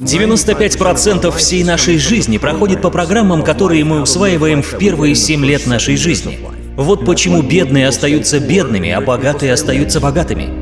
95% всей нашей жизни проходит по программам, которые мы усваиваем в первые 7 лет нашей жизни. Вот почему бедные остаются бедными, а богатые остаются богатыми.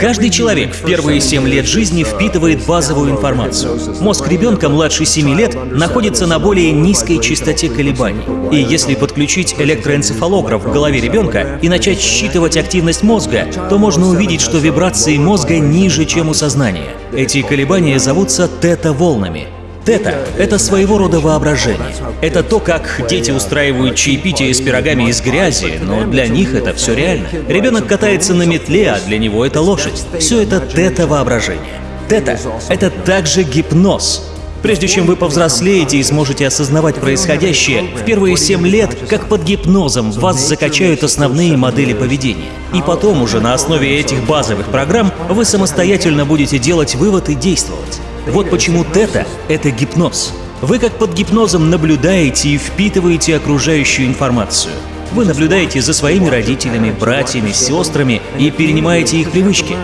Каждый человек в первые 7 лет жизни впитывает базовую информацию. Мозг ребенка младше 7 лет находится на более низкой частоте колебаний. И если подключить электроэнцефалограф в голове ребенка и начать считывать активность мозга, то можно увидеть, что вибрации мозга ниже, чем у сознания. Эти колебания зовутся тета-волнами. Тета — это своего рода воображение. Это то, как дети устраивают чаепитие с пирогами из грязи, но для них это все реально. Ребенок катается на метле, а для него это лошадь. Все это тета-воображение. Тета — это также гипноз. Прежде чем вы повзрослеете и сможете осознавать происходящее, в первые семь лет, как под гипнозом, вас закачают основные модели поведения. И потом уже на основе этих базовых программ вы самостоятельно будете делать вывод и действовать. Вот почему тета — это гипноз. Вы как под гипнозом наблюдаете и впитываете окружающую информацию. Вы наблюдаете за своими родителями, братьями, сестрами и перенимаете их привычки.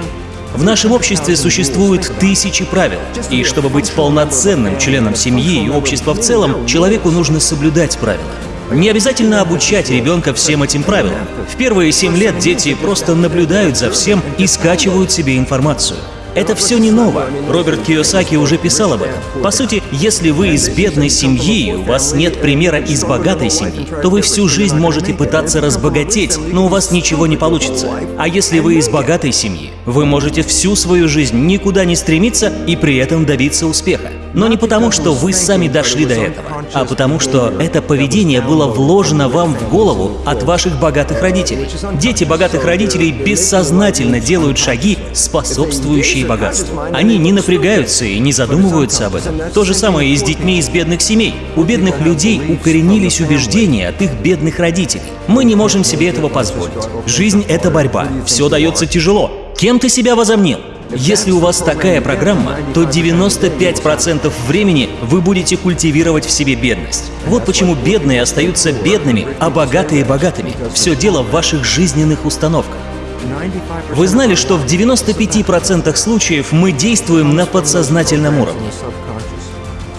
В нашем обществе существуют тысячи правил, и чтобы быть полноценным членом семьи и общества в целом, человеку нужно соблюдать правила. Не обязательно обучать ребенка всем этим правилам. В первые семь лет дети просто наблюдают за всем и скачивают себе информацию. Это все не ново. Роберт Киосаки уже писал об этом. По сути, если вы из бедной семьи у вас нет примера из богатой семьи, то вы всю жизнь можете пытаться разбогатеть, но у вас ничего не получится. А если вы из богатой семьи, вы можете всю свою жизнь никуда не стремиться и при этом добиться успеха. Но не потому, что вы сами дошли до этого, а потому, что это поведение было вложено вам в голову от ваших богатых родителей. Дети богатых родителей бессознательно делают шаги, способствующие богатству. Они не напрягаются и не задумываются об этом. То же самое и с детьми из бедных семей. У бедных людей укоренились убеждения от их бедных родителей. Мы не можем себе этого позволить. Жизнь — это борьба. Все дается тяжело. Кем ты себя возомнил? Если у вас такая программа, то 95% времени вы будете культивировать в себе бедность. Вот почему бедные остаются бедными, а богатые – богатыми. Все дело в ваших жизненных установках. Вы знали, что в 95% случаев мы действуем на подсознательном уровне?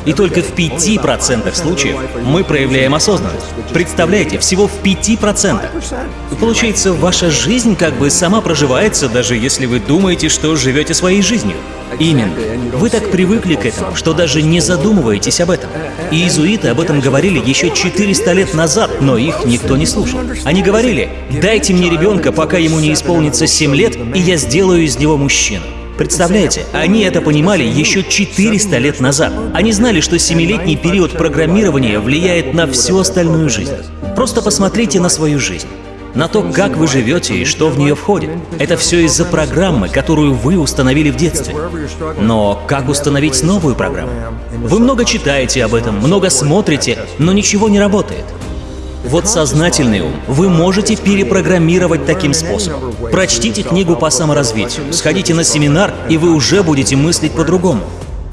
И только в 5% случаев мы проявляем осознанность. Представляете, всего в 5%. И получается, ваша жизнь как бы сама проживается, даже если вы думаете, что живете своей жизнью. Именно. Вы так привыкли к этому, что даже не задумываетесь об этом. И иезуиты об этом говорили еще 400 лет назад, но их никто не слушал. Они говорили, дайте мне ребенка, пока ему не исполнится 7 лет, и я сделаю из него мужчину. Представляете, они это понимали еще 400 лет назад. Они знали, что семилетний период программирования влияет на всю остальную жизнь. Просто посмотрите на свою жизнь на то, как вы живете и что в нее входит. Это все из-за программы, которую вы установили в детстве. Но как установить новую программу? Вы много читаете об этом, много смотрите, но ничего не работает. Вот сознательный ум вы можете перепрограммировать таким способом. Прочтите книгу по саморазвитию, сходите на семинар, и вы уже будете мыслить по-другому.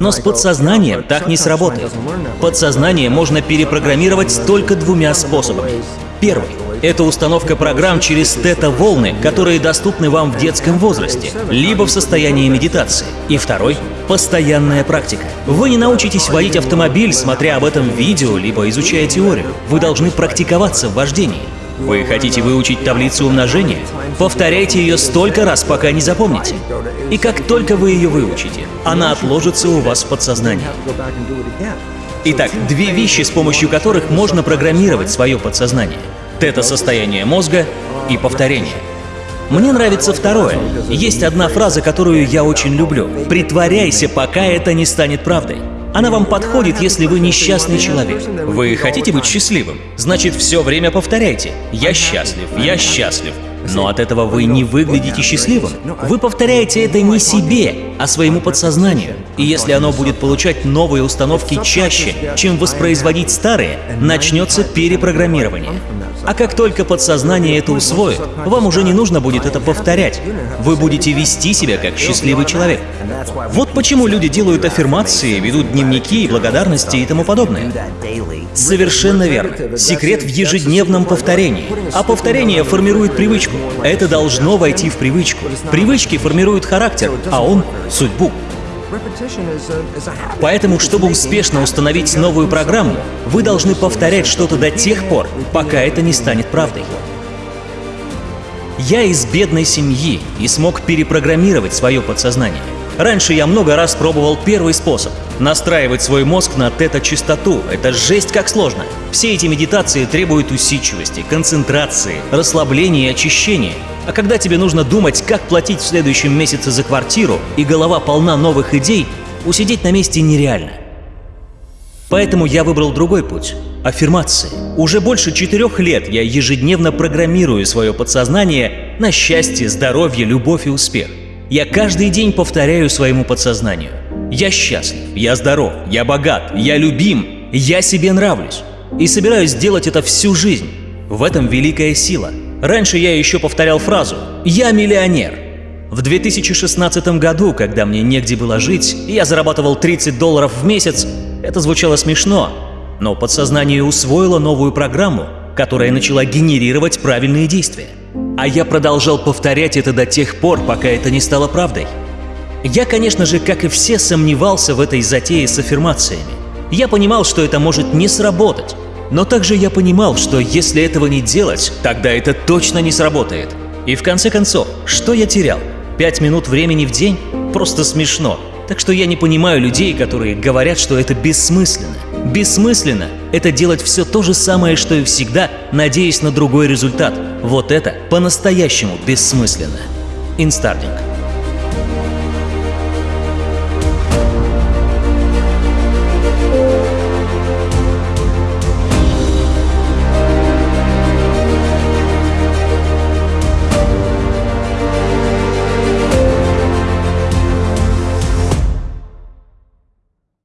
Но с подсознанием так не сработает. Подсознание можно перепрограммировать только двумя способами. Первый — это установка программ через тета-волны, которые доступны вам в детском возрасте, либо в состоянии медитации. И второй — постоянная практика. Вы не научитесь водить автомобиль, смотря об этом видео, либо изучая теорию. Вы должны практиковаться в вождении. Вы хотите выучить таблицу умножения? Повторяйте ее столько раз, пока не запомните. И как только вы ее выучите, она отложится у вас в подсознании. Итак, две вещи, с помощью которых можно программировать свое подсознание. Тета-состояние мозга и повторение. Мне нравится второе. Есть одна фраза, которую я очень люблю. «Притворяйся, пока это не станет правдой». Она вам подходит, если вы несчастный человек. Вы хотите быть счастливым? Значит, все время повторяйте «Я счастлив, я счастлив». Но от этого вы не выглядите счастливым. Вы повторяете это не себе, а своему подсознанию. И если оно будет получать новые установки чаще, чем воспроизводить старые, начнется перепрограммирование. А как только подсознание это усвоит, вам уже не нужно будет это повторять. Вы будете вести себя как счастливый человек. Вот почему люди делают аффирмации, ведут дневники, благодарности и тому подобное. Совершенно верно. Секрет в ежедневном повторении. А повторение формирует привычку. Это должно войти в привычку. Привычки формируют характер, а он — судьбу. Поэтому, чтобы успешно установить новую программу, вы должны повторять что-то до тех пор, пока это не станет правдой. Я из бедной семьи и смог перепрограммировать свое подсознание. Раньше я много раз пробовал первый способ — настраивать свой мозг на тета-частоту. Это жесть как сложно. Все эти медитации требуют усидчивости, концентрации, расслабления и очищения. А когда тебе нужно думать, как платить в следующем месяце за квартиру, и голова полна новых идей, усидеть на месте нереально. Поэтому я выбрал другой путь — аффирмации. Уже больше четырех лет я ежедневно программирую свое подсознание на счастье, здоровье, любовь и успех. Я каждый день повторяю своему подсознанию. Я счастлив, я здоров, я богат, я любим, я себе нравлюсь. И собираюсь делать это всю жизнь. В этом великая сила. Раньше я еще повторял фразу «Я миллионер». В 2016 году, когда мне негде было жить, я зарабатывал 30 долларов в месяц, это звучало смешно, но подсознание усвоило новую программу, которая начала генерировать правильные действия. А я продолжал повторять это до тех пор, пока это не стало правдой. Я, конечно же, как и все, сомневался в этой затее с аффирмациями. Я понимал, что это может не сработать. Но также я понимал, что если этого не делать, тогда это точно не сработает. И в конце концов, что я терял? Пять минут времени в день? Просто смешно. Так что я не понимаю людей, которые говорят, что это бессмысленно. Бессмысленно — это делать все то же самое, что и всегда, надеясь на другой результат. Вот это по-настоящему бессмысленно. Инстардинг.